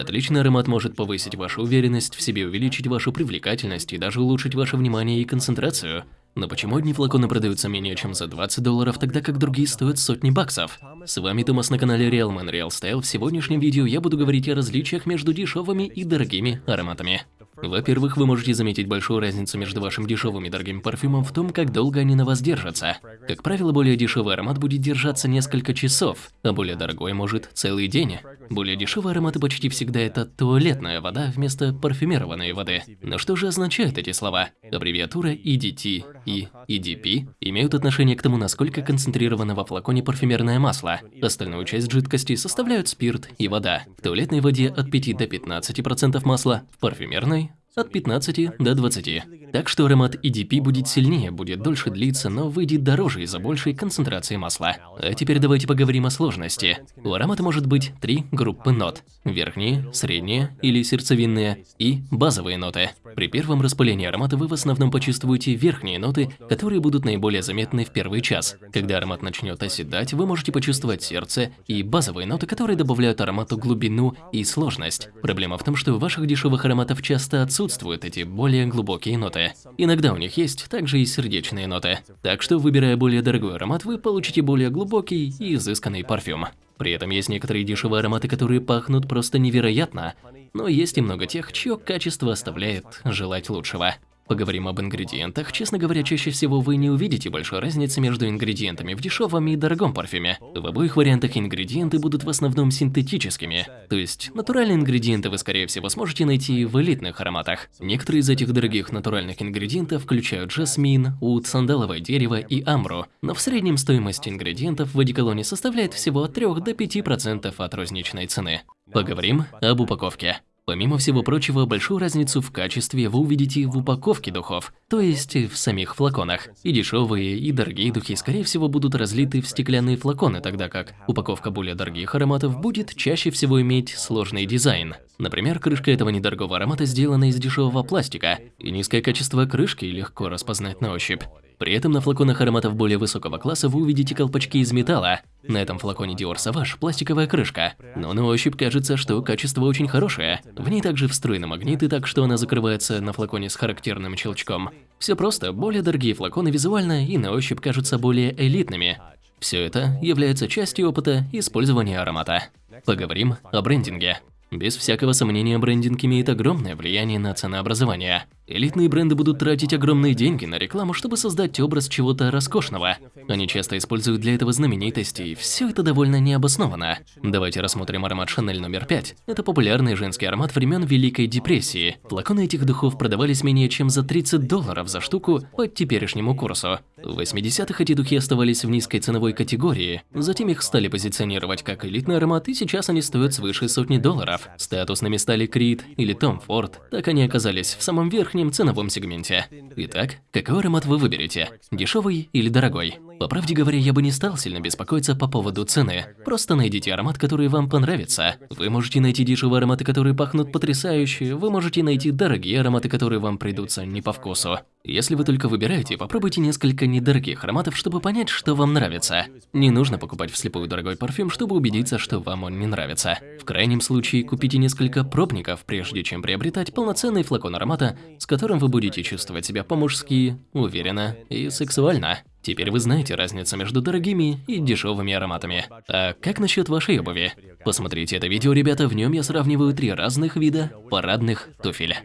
Отличный аромат может повысить вашу уверенность в себе, увеличить вашу привлекательность и даже улучшить ваше внимание и концентрацию. Но почему одни флаконы продаются менее чем за 20 долларов, тогда как другие стоят сотни баксов? С вами Томас на канале Real Man Real Style. В сегодняшнем видео я буду говорить о различиях между дешевыми и дорогими ароматами. Во-первых, вы можете заметить большую разницу между вашим дешевым и дорогим парфюмом в том, как долго они на вас держатся. Как правило, более дешевый аромат будет держаться несколько часов, а более дорогой может целый день. Более дешевые ароматы почти всегда это туалетная вода вместо парфюмированной воды. Но что же означают эти слова? Аббревиатура EDT и EDP имеют отношение к тому, насколько концентрировано во флаконе парфюмерное масло. Остальную часть жидкости составляют спирт и вода. В туалетной воде от 5 до 15% масла, в парфюмерной от 15 до 20. Так что аромат EDP будет сильнее, будет дольше длиться, но выйдет дороже из-за большей концентрации масла. А теперь давайте поговорим о сложности. У аромата может быть три группы нот. Верхние, средние или сердцевинные и базовые ноты. При первом распылении аромата вы в основном почувствуете верхние ноты, которые будут наиболее заметны в первый час. Когда аромат начнет оседать, вы можете почувствовать сердце и базовые ноты, которые добавляют аромату глубину и сложность. Проблема в том, что у ваших дешевых ароматов часто присутствуют эти более глубокие ноты. Иногда у них есть также и сердечные ноты. Так что, выбирая более дорогой аромат, вы получите более глубокий и изысканный парфюм. При этом есть некоторые дешевые ароматы, которые пахнут просто невероятно, но есть и много тех, чье качество оставляет желать лучшего. Поговорим об ингредиентах. Честно говоря, чаще всего вы не увидите большой разницы между ингредиентами в дешевом и дорогом парфюме. В обоих вариантах ингредиенты будут в основном синтетическими. То есть, натуральные ингредиенты вы, скорее всего, сможете найти в элитных ароматах. Некоторые из этих дорогих натуральных ингредиентов включают жасмин, ут, сандаловое дерево и амбру. Но в среднем стоимость ингредиентов в одеколоне составляет всего от 3 до 5% от розничной цены. Поговорим об упаковке. Помимо всего прочего, большую разницу в качестве вы увидите в упаковке духов, то есть в самих флаконах. И дешевые, и дорогие духи, скорее всего, будут разлиты в стеклянные флаконы, тогда как упаковка более дорогих ароматов будет чаще всего иметь сложный дизайн. Например, крышка этого недорогого аромата сделана из дешевого пластика, и низкое качество крышки легко распознать на ощупь. При этом на флаконах ароматов более высокого класса вы увидите колпачки из металла. На этом флаконе Dior Sauvage пластиковая крышка, но на ощупь кажется, что качество очень хорошее. В ней также встроены магниты, так что она закрывается на флаконе с характерным щелчком. Все просто, более дорогие флаконы визуально и на ощупь кажутся более элитными. Все это является частью опыта использования аромата. Поговорим о брендинге. Без всякого сомнения, брендинг имеет огромное влияние на ценообразование. Элитные бренды будут тратить огромные деньги на рекламу, чтобы создать образ чего-то роскошного. Они часто используют для этого знаменитости, и все это довольно необоснованно. Давайте рассмотрим аромат Шанель номер 5. Это популярный женский аромат времен Великой депрессии. Флаконы этих духов продавались менее чем за 30 долларов за штуку по теперешнему курсу. В 80-х эти духи оставались в низкой ценовой категории, затем их стали позиционировать как элитный аромат, и сейчас они стоят свыше сотни долларов. Статусными стали Крид или Том Форд, так они оказались в самом верхнем верхнем ценовом сегменте. Итак, какой аромат вы выберете? Дешевый или дорогой? По правде говоря, я бы не стал сильно беспокоиться по поводу цены. Просто найдите аромат, который вам понравится. Вы можете найти дешевые ароматы, которые пахнут потрясающе, вы можете найти дорогие ароматы, которые вам придутся не по вкусу. Если вы только выбираете, попробуйте несколько недорогих ароматов, чтобы понять, что вам нравится. Не нужно покупать вслепую дорогой парфюм, чтобы убедиться, что вам он не нравится. В крайнем случае, купите несколько пробников, прежде чем приобретать полноценный флакон аромата, с которым вы будете чувствовать себя по-мужски, уверенно и сексуально. Теперь вы знаете разницу между дорогими и дешевыми ароматами. А как насчет вашей обуви? Посмотрите это видео, ребята, в нем я сравниваю три разных вида парадных туфель.